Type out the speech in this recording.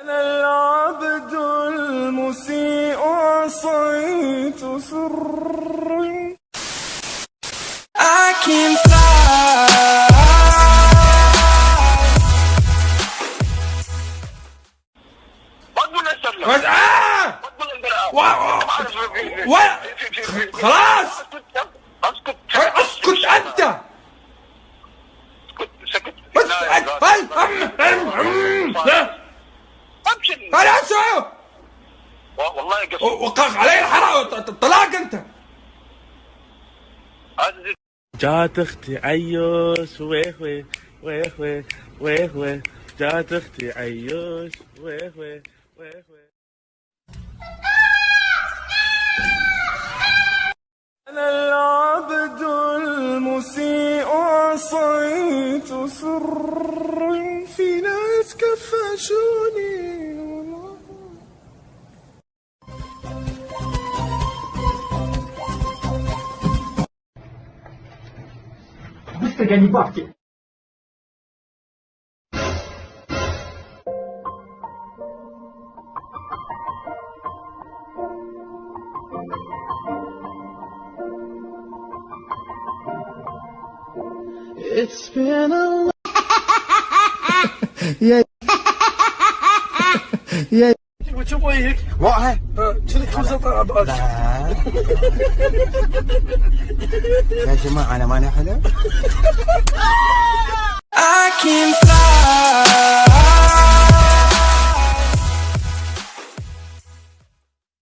أنا العبد المسيء عصيت سري. I can fly. مقبول خلاص أهو. والله قصدي وقع علي الحرام الطلاق انت. جات أختي عيوش ويه ويه ويه ويه ويه ويه جات أختي عيوش ويه ويه ويه ويه أنا العبد المسيء عصيت سري في ناس كفشوني Гони бабки. It's been a Yeah. yeah. وتشوفوا هيك وقعه شريك خمسة طلب لا يا جماعة أنا ماني fly